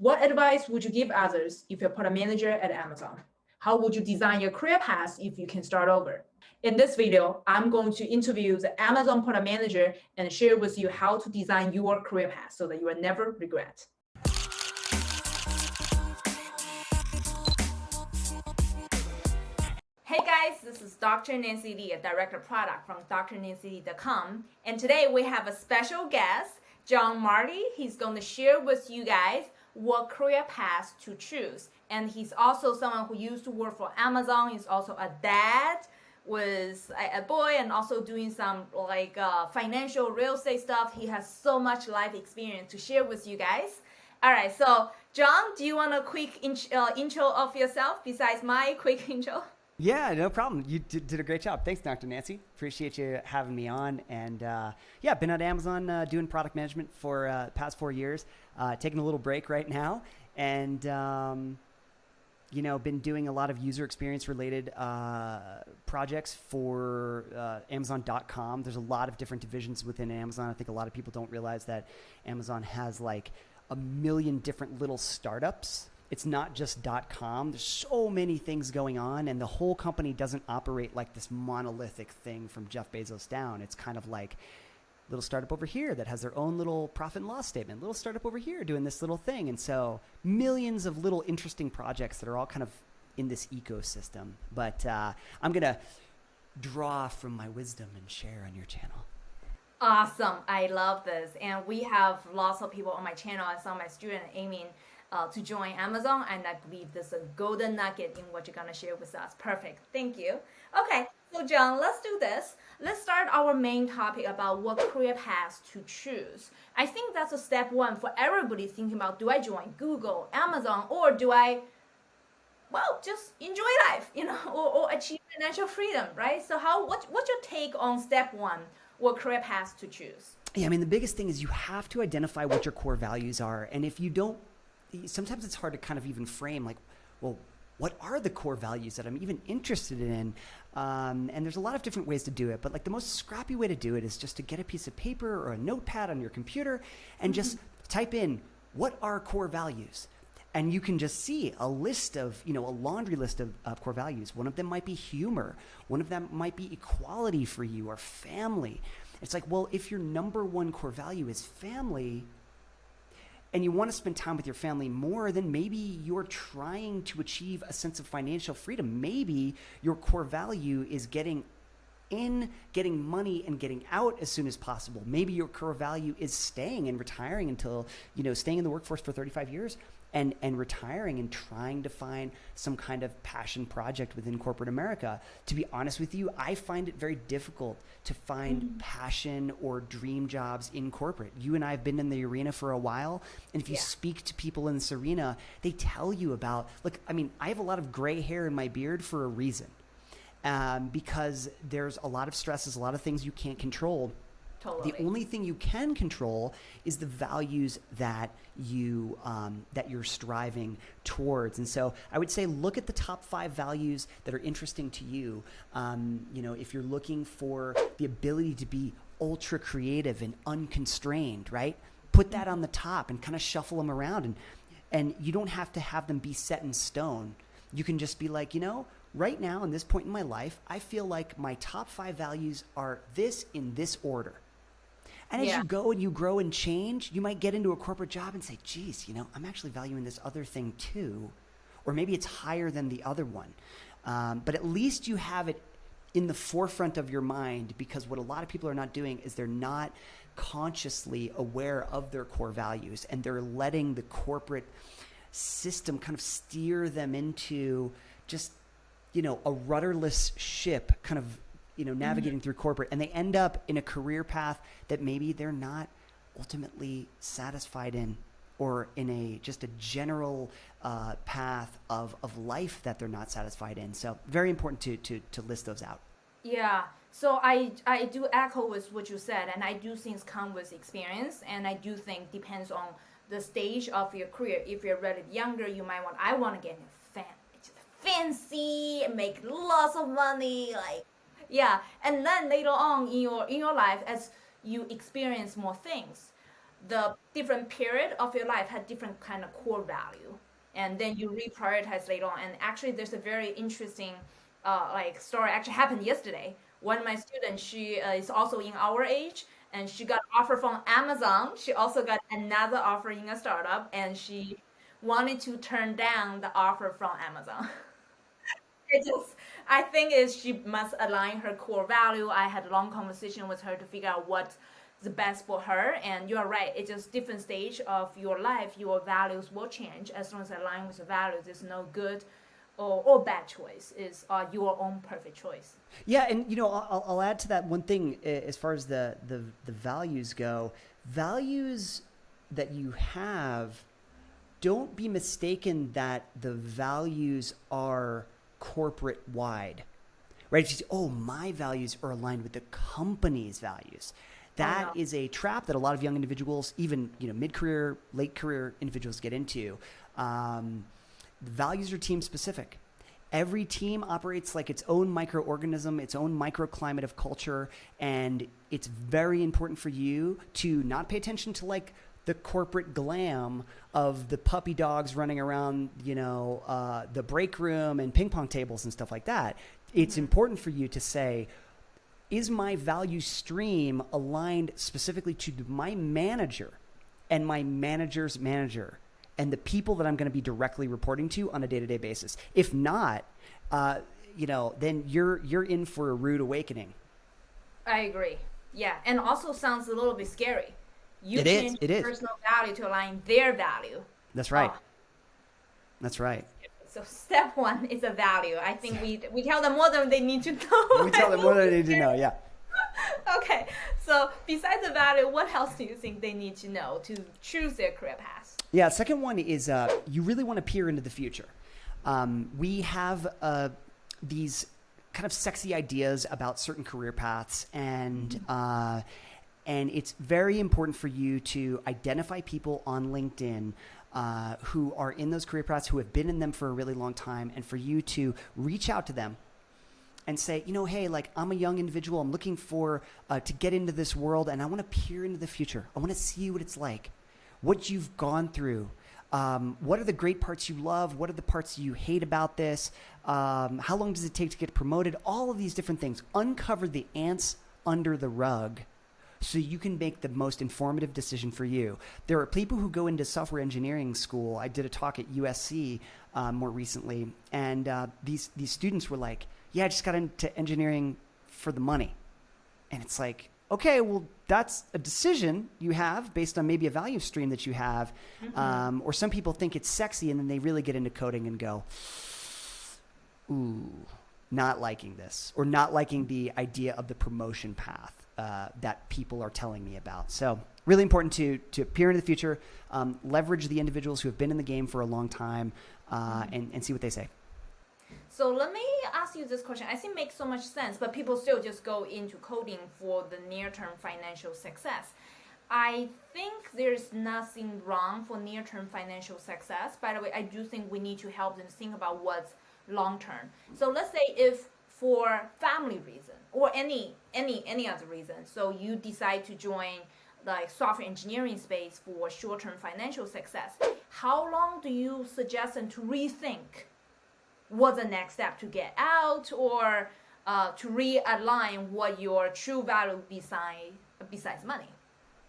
What advice would you give others if you're a product manager at Amazon? How would you design your career path if you can start over? In this video, I'm going to interview the Amazon product manager and share with you how to design your career path so that you will never regret. Hey guys, this is Dr. Nancy Li, a director of product from drnancyli.com. And today we have a special guest, John Marty. He's going to share with you guys what career path to choose. And he's also someone who used to work for Amazon. He's also a dad with a, boy and also doing some like uh, financial real estate stuff. He has so much life experience to share with you guys. All right, so John, do you want a quick in, uh, intro of yourself besides my quick intro? Yeah, no problem. You did, did, a great job. Thanks, Dr. Nancy. Appreciate you having me on. And uh, yeah, been at Amazon uh, doing product management for uh, past four years. Uh, taking a little break right now, and um, you know, been doing a lot of user experience related uh, projects for uh, Amazon.com. There's a lot of different divisions within Amazon. I think a lot of people don't realize that Amazon has like a million different little startups it's not just dot .com. There's so many things going on, and the whole company doesn't operate like this monolithic thing from Jeff Bezos down. It's kind of like little startup over here that has their own little profit and loss statement. Little startup over here doing this little thing, and so millions of little interesting projects that are all kind of in this ecosystem. But uh, I'm gonna draw from my wisdom and share on your channel. Awesome. I love this. And we have lots of people on my channel. I saw my student aiming uh, to join Amazon. And I believe this is a golden nugget in what you're to share with us. Perfect. Thank you. Okay. So John, let's do this. Let's start our main topic about what career path to choose. I think that's a step one for everybody thinking about, do I join Google, Amazon, or do I well, just enjoy life, you know, or, or achieve financial freedom, right? So how what what's your take on step one what career path to choose? Yeah, I mean, the biggest thing is you have to identify what your core values are. And if you don't, sometimes it's hard to kind of even frame, like, well, what are the core values that I'm even interested in? Um, and there's a lot of different ways to do it, but like the most scrappy way to do it is just to get a piece of paper or a notepad on your computer and just mm-hmm. type in what are core values and you can just see a list of you know a laundry list of, of, core values one of them might be humor one of them might be equality for you or family it's like well if your number one core value is family and you want to spend time with your family more then maybe you're trying to achieve a sense of financial freedom maybe your core value is getting in getting money and getting out as soon as possible. Maybe your core value is staying and retiring until, you know, staying in the workforce for 35 years and and retiring and trying to find some kind of passion project within corporate America. To be honest with you, I find it very difficult to find mm-hmm. passion or dream jobs in corporate. You and I have been in the arena for a while, and if you yeah. speak to people in this arena, they tell you about. Look, I mean, I have a lot of gray hair in my beard for a reason, um, because there's a lot of stresses, a lot of things you can't control Totally. The only thing you can control is the values that you um, that you're striving towards. And so I would say look at the top five values that are interesting to you. Um, you know, if you're looking for the ability to be ultra creative and unconstrained, right? Put that on the top and kind of shuffle them around and and you don't have to have them be set in stone. You can just be like, you know, right now in this point in my life, I feel like my top five values are this in this order. And as yeah. you go and you grow and change, you might get into a corporate job and say, geez, you know, I'm actually valuing this other thing too. Or maybe it's higher than the other one. Um, but at least you have it in the forefront of your mind because what a lot of people are not doing is they're not consciously aware of their core values and they're letting the corporate system kind of steer them into just you know a rudderless ship kind of you know, navigating mm-hmm. through corporate and they end up in a career path that maybe they're not ultimately satisfied in or in a just a general uh, path of, of life that they're not satisfied in. So very important to, to, to list those out. Yeah. So I I do echo with what you said, and I do things come with experience, and I do think depends on the stage of your career. If you're relatively younger, you might want I want to get fan, fancy, make lots of money, like yeah and then later on in your in your life as you experience more things the different period of your life had different kind of core value, and then you reprioritize later on. And actually, there's a very interesting uh, like story actually happened yesterday. One of my students, she uh, is also in our age, and she got offer from Amazon. She also got another offer in a startup, and she wanted to turn down the offer from Amazon. it just, I think is she must align her core value. I had a long conversation with her to figure out what the best for her. And you're right it's just different stage of your life. Your values will change. As long as align with the values there's no good or, or bad choice. Is uh, your own perfect choice. Yeah and you know I'll, I'll add to that one thing as far as the, the the values go. Values that you have don't be mistaken that the values are corporate wide right oh my values are aligned with the company's values that is a trap that a lot of young individuals, even you know mid-career, late-career individuals, get into. Um, values are team specific. Every team operates like its own microorganism, its own microclimate of culture, and it's very important for you to not pay attention to like the corporate glam of the puppy dogs running around, you know, uh, the break room and ping pong tables and stuff like that. It's mm-hmm. important for you to say, is my value stream aligned specifically to my manager and my manager's manager and the people that I'm going to be directly reporting to on a day-to-day basis? If not, uh, you know, then you're you're in for a rude awakening. I agree. Yeah, and also sounds a little bit scary. You it change is. It is. personal value to align their value. That's right. Oh. That's right. So step one is a value. I think we we tell them more than they need to know. We tell them more than they need to know. Yeah. okay. So besides the value, what else do you think they need to know to choose their career path? Yeah. Second one is uh, you really want to peer into the future. Um, we have uh, these kind of sexy ideas about certain career paths and. Mm-hmm. Uh, and it's very important for you to identify people on LinkedIn uh, who are in those career paths, who have been in them for a really long time, and for you to reach out to them and say, you know, hey, like I'm a young individual, I'm looking for uh, to get into this world, and I want to peer into the future. I want to see what it's like, what you've gone through. Um, what are the great parts you love? What are the parts you hate about this? Um, how long does it take to get promoted? All of these different things. Uncover the ants under the rug so you can make the most informative decision for you. There are people who go into software engineering school. I did a talk at USC um, more recently, and uh, these these students were like, "Yeah, I just got into engineering for the money," and it's like, okay, well, that's a decision you have based on maybe a value stream that you have. Mm-hmm. Um, or some people think it's sexy and then they really get into coding and go, ooh, not liking this, or not liking the idea of the promotion path uh, that people are telling me about. So really important to to peer into the future, um, leverage the individuals who have been in the game for a long time, uh, and and see what they say. So let me ask you this question. I think makes so much sense, but people still just go into coding for the near-term financial success. I think there's nothing wrong for near-term financial success. By the way, I do think we need to help them think about what's long-term. So let's say if for family reason or any any any other reason. So you decide to join like software engineering space for short-term financial success. How long do you suggest them to rethink what the next step to get out or uh, to realign what your true value beside besides money?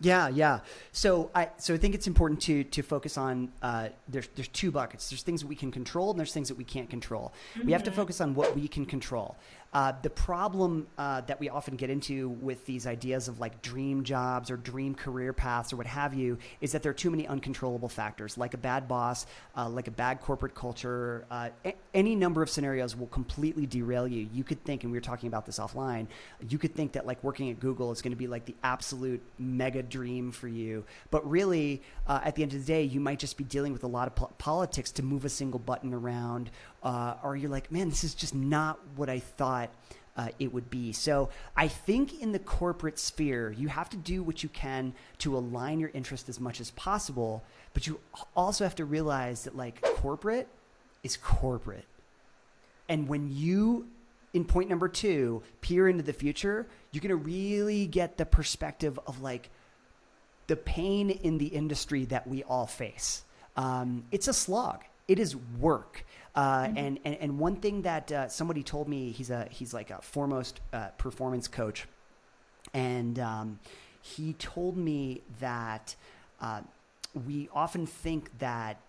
Yeah, yeah. So I so I think it's important to to focus on uh, there's there's two buckets. There's things that we can control and there's things that we can't control. Mm-hmm. We have to mm-hmm. focus on what we can control. Uh, the problem uh, that we often get into with these ideas of like dream jobs or dream career paths or what have you is that there are too many uncontrollable factors, like a bad boss, uh, like a bad corporate culture. Uh, a- any number of scenarios will completely derail you. You could think, and we were talking about this offline, you could think that like working at Google is going to be like the absolute mega dream for you. But really, uh, at the end of the day, you might just be dealing with a lot of po- politics to move a single button around uh, or you're like, man, this is just not what I thought uh, it would be. So I think in the corporate sphere, you have to do what you can to align your interest as much as possible, but you also have to realize that like corporate is corporate. And when you in point number two, peer into the future, you're going to really get the perspective of like the pain in the industry that we all face. Um, it's a slog. It is work. Uh, mm-hmm. and, and, and one thing that uh, somebody told me, he's a he's like a foremost uh, performance coach, and um, he told me that uh, we often think that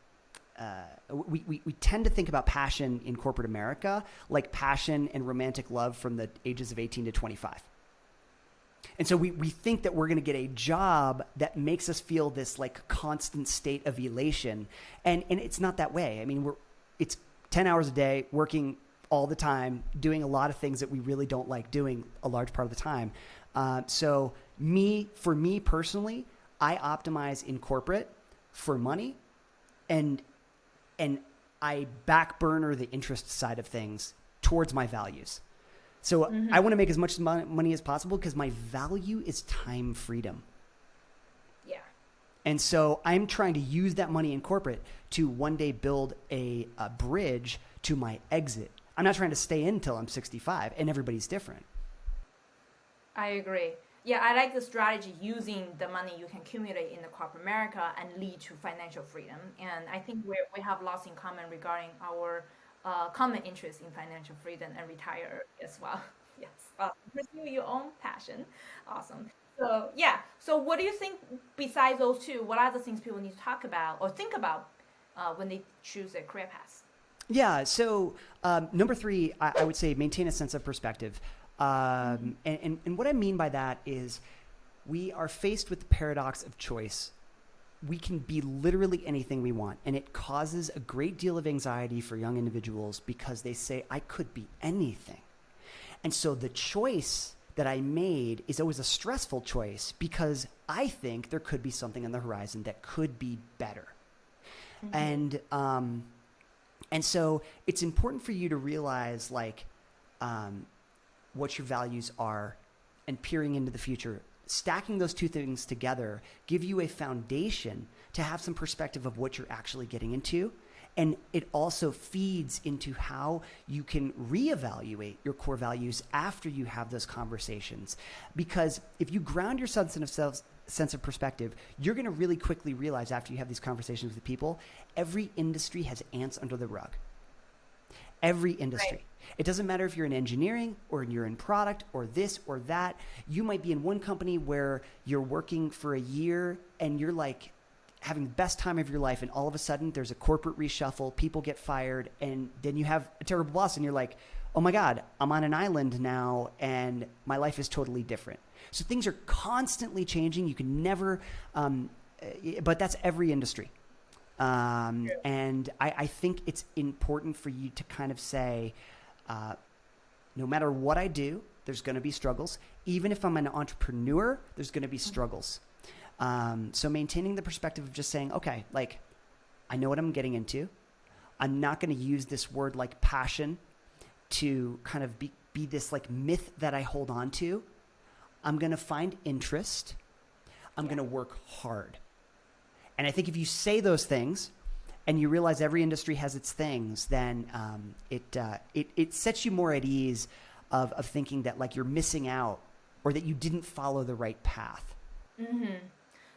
uh, we, we, we tend to think about passion in corporate America like passion and romantic love from the ages of 18 to 25. And so we, we think that we're going to get a job that makes us feel this like constant state of elation. And, and it's not that way. I mean, we're, it's 10 hours a day working all the time, doing a lot of things that we really don't like doing a large part of the time. Uh, so me, for me personally, I optimize in corporate for money and and I back burner the interest side of things towards my values. So mm-hmm. I want to make as much money as possible because my value is time freedom. And so I'm trying to use that money in corporate to one day build a, a bridge to my exit. I'm not trying to stay in until I'm 65, and everybody's different. I agree. Yeah, I like the strategy using the money you can accumulate in the corporate America and lead to financial freedom. And I think we we have lots in common regarding our uh, common interest in financial freedom and retire as well. yes, uh, pursue your own passion. Awesome. So yeah. So what do you think besides those two? What are the things people need to talk about or think about uh, when they choose a career path? Yeah. So um, number three, I, I would say maintain a sense of perspective. Um, and, and, and what I mean by that is we are faced with the paradox of choice. We can be literally anything we want, and it causes a great deal of anxiety for young individuals because they say, I could be anything. And so the choice that I made is always a stressful choice because I think there could be something on the horizon that could be better. Mm-hmm. And, um, and so it's important for you to realize, like, um, what your values are and peering into the future stacking those two things together give you a foundation to have some perspective of what you're actually getting into and it also feeds into how you can reevaluate your core values after you have those conversations because if you ground your sense of self sense of perspective you're going to really quickly realize after you have these conversations with people every industry has ants under the rug every industry right. It doesn't matter if you're in engineering or you're in product or this or that. You might be in one company where you're working for a year and you're like having the best time of your life, and all of a sudden there's a corporate reshuffle, people get fired, and then you have a terrible boss, and you're like, oh my God, I'm on an island now, and my life is totally different. So things are constantly changing. You can never, um, eh, but that's every industry. Um, yeah. And I, I, think it's important for you to kind of say, uh, no matter what I do, there's going to be struggles. Even if I'm an entrepreneur, there's going to be mm-hmm. struggles. Um, so maintaining the perspective of just saying, okay, like I know what I'm getting into. I'm not going to use this word like passion to kind of be, be this like myth that I hold on to. I'm going to find interest. I'm yeah. going to work hard. And I think if you say those things, and you realize every industry has its things, then um, it, uh, it it sets you more at ease of of thinking that like you're missing out or that you didn't follow the right path. Mm-hmm.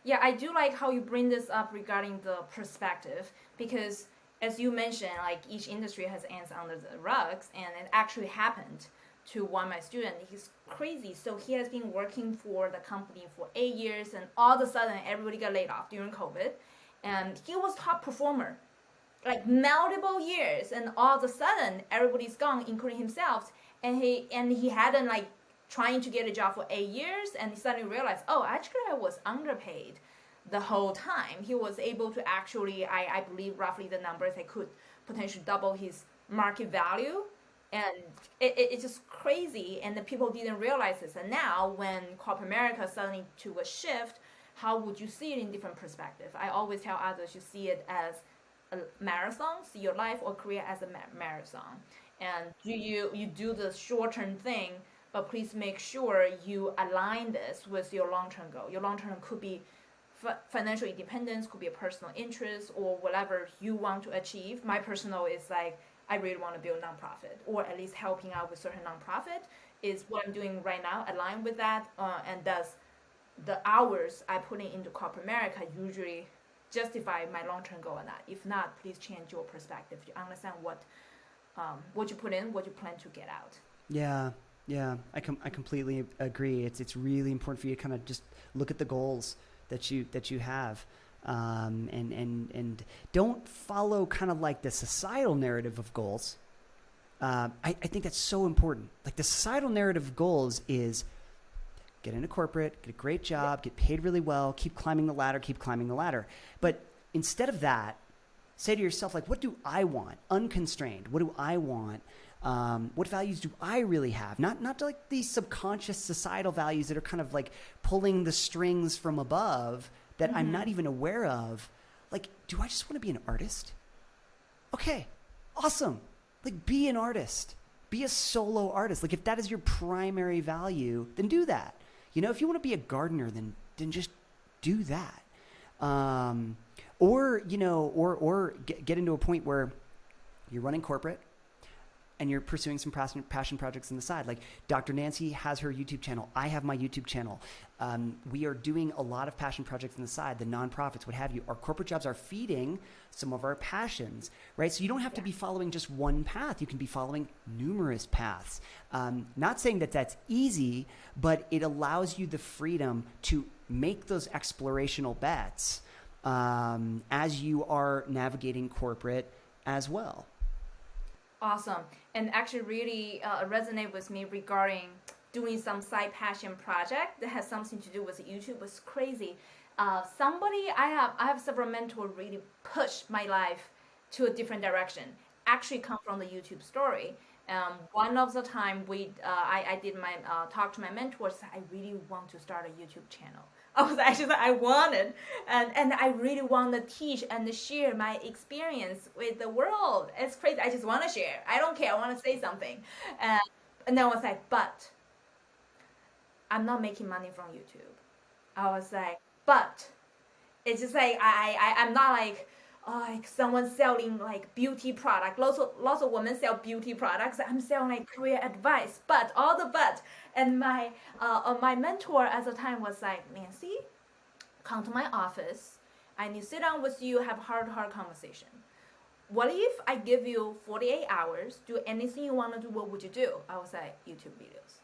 Yeah, I do like how you bring this up regarding the perspective because as you mentioned, like each industry has ants under the rugs, and it actually happened to one of my students. He's crazy. So he has been working for the company for eight years, and all of a sudden, everybody got laid off during COVID and he was top performer like multiple years and all of a sudden everybody's gone including himself and he and he hadn't like trying to get a job for eight years and suddenly realized oh actually i was underpaid the whole time he was able to actually i, I believe roughly the numbers i could potentially double his market value and it, it, it's just crazy and the people didn't realize this and now when corporate america suddenly took a shift how would you see it in different perspective? I always tell others you see it as a marathon, see your life or career as a marathon. And you, you, you do the short-term thing, but please make sure you align this with your long-term goal. Your long-term could be financial independence, could be a personal interest, or whatever you want to achieve. My personal is like, I really want to build a nonprofit, or at least helping out with certain nonprofit is what I'm doing right now, aligned with that, uh, and thus the hours I put in into corporate America usually justify my long-term goal or not. If not, please change your perspective. You understand what um, what you put in, what you plan to get out. Yeah, yeah, I com- I completely agree. It's it's really important for you to kind of just look at the goals that you that you have. Um, and and and don't follow kind of like the societal narrative of goals. Uh, I, I think that's so important. Like the societal narrative of goals is get into corporate, get a great job, get paid really well, keep climbing the ladder, keep climbing the ladder. But instead of that, say to yourself, like, what do I want? Unconstrained. What do I want? Um, what values do I really have? Not not like these subconscious societal values that are kind of like pulling the strings from above that mm-hmm. I'm not even aware of. Like, do I just want to be an artist? Okay, awesome. Like, be an artist. Be a solo artist. Like, if that is your primary value, then do that. You know, if you want to be a gardener, then then just do that. Um, or you know, or or get, get into a point where you're running corporate and you're pursuing some passion, passion projects on the side. Like Dr. Nancy has her YouTube channel. I have my YouTube channel. Um, we are doing a lot of passion projects on the side, the nonprofits, what have you. Our corporate jobs are feeding some of our passions, right? So you don't have yeah. to be following just one path. You can be following numerous paths. Um, not saying that that's easy, but it allows you the freedom to make those explorational bets um, as you are navigating corporate as well. Awesome. And actually really uh, resonate with me regarding doing some side passion project that has something to do with YouTube was crazy. Uh, somebody I have I have several mentors really push my life to a different direction. Actually come from the YouTube story. Um, one of the time we uh, I, I did my uh, talk to my mentors I really want to start a YouTube channel I was actually I wanted, and and I really want to teach and share my experience with the world. It's crazy. I just want to share. I don't care. I want to say something, and and then I was like, but I'm not making money from YouTube. I was like, but it's just like I I I'm not like like someone selling like beauty product. Lots of lots of women sell beauty products. I'm selling like career advice, but all the but. And my uh, uh, my mentor at the time was like Nancy, come to my office. I need to sit down with you, have hard hard conversation. What if I give you 48 hours, do anything you want to do? What would you do? I was like YouTube videos.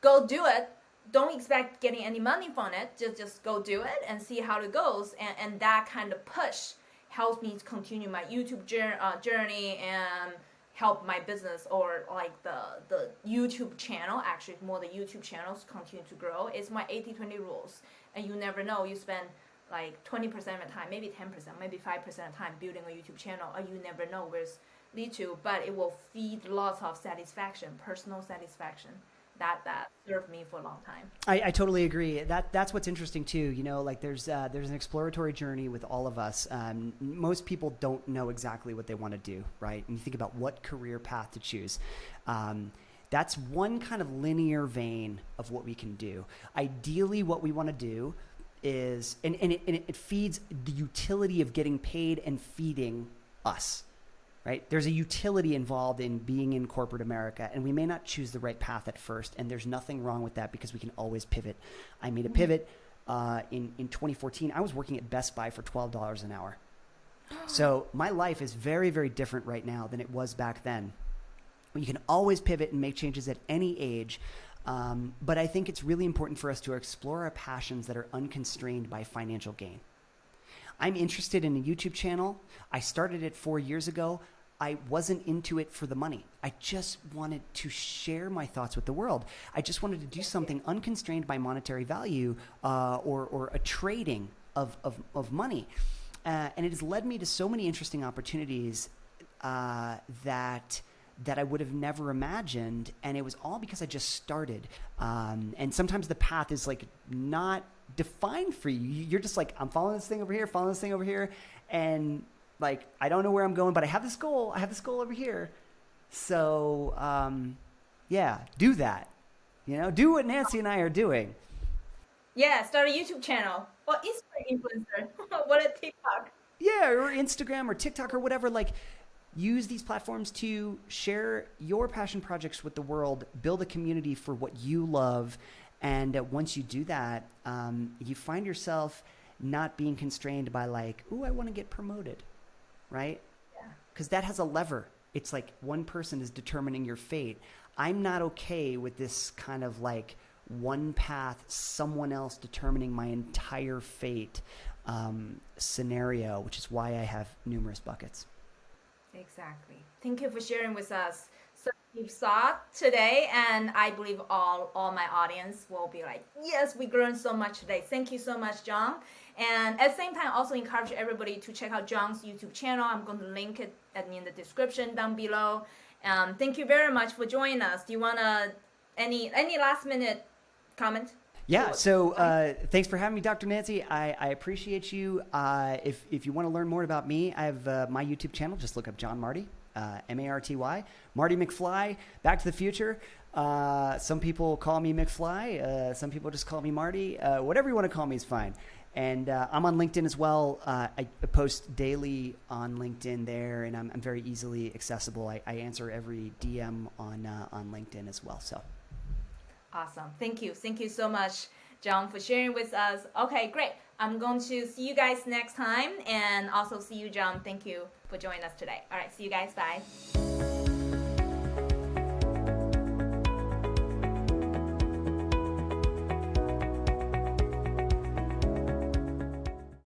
Go do it. Don't expect getting any money from it. Just just go do it and see how it goes. And and that kind of push helps me to continue my YouTube uh, journey and help my business or like the the YouTube channel actually more the YouTube channels continue to grow. It's my 80-20 rules. And you never know you spend like 20% of the time maybe 10% maybe 5% of the time building a YouTube channel or you never know where it's lead to but it will feed lots of satisfaction personal satisfaction that that served me for a long time. I, I, totally agree. That that's what's interesting too. You know, like there's uh, there's an exploratory journey with all of us. Um, most people don't know exactly what they want to do, right? And you think about what career path to choose. Um, that's one kind of linear vein of what we can do. Ideally, what we want to do is, and, and, it, and it feeds the utility of getting paid and feeding us right? There's a utility involved in being in corporate America, and we may not choose the right path at first, and there's nothing wrong with that because we can always pivot. I made a pivot uh, in in 2014. I was working at Best Buy for twelve dollars an hour, so my life is very very different right now than it was back then. You can always pivot and make changes at any age. Um, but I think it's really important for us to explore our passions that are unconstrained by financial gain. I'm interested in a YouTube channel. I started it four years ago. I wasn't into it for the money. I just wanted to share my thoughts with the world. I just wanted to do something unconstrained by monetary value uh, or, or a trading of, of, of money. Uh, and it has led me to so many interesting opportunities uh, that that I would have never imagined, and it was all because I just started. Um, and sometimes the path is like not defined for you. You're just like, I'm following this thing over here, following this thing over here, and like I don't know where I'm going, but I have this goal. I have this goal over here. So um, yeah, do that. You know, do what Nancy and I are doing. Yeah, start a YouTube channel or Instagram influencer. what a TikTok. Yeah, or Instagram or TikTok or whatever. Like, use these platforms to share your passion projects with the world, build a community for what you love, And uh, once you do that, um, you find yourself not being constrained by like, "Ooh, I want to get promoted," right? Yeah. Because that has a lever. It's like one person is determining your fate. I'm not okay with this kind of like one path, someone else determining my entire fate um, scenario, which is why I have numerous buckets. Exactly. Thank you for sharing with us. So you saw today, and I believe all all my audience will be like, yes, we learned so much today. Thank you so much, John. And at the same time, also encourage everybody to check out John's YouTube channel. I'm going to link it in the description down below. Um, thank you very much for joining us. Do you wanna any any last minute comment? Yeah. So uh, thanks for having me, Dr. Nancy. I, I appreciate you. Uh, if if you want to learn more about me, I have uh, my YouTube channel. Just look up John Marty, uh, M A R T Y, Marty McFly. Back to the Future. Uh, some people call me McFly. Uh, some people just call me Marty. whatever you want to call me is fine. And I'm on LinkedIn as well. I post daily on LinkedIn there, and I'm, I'm very easily accessible. I, I, answer every DM on on LinkedIn as well. So. Awesome. Thank you. Thank you so much, John, for sharing with us. Okay, great. I'm going to see you guys next time and also see you, John. Thank you for joining us today. All right, see you guys. Bye.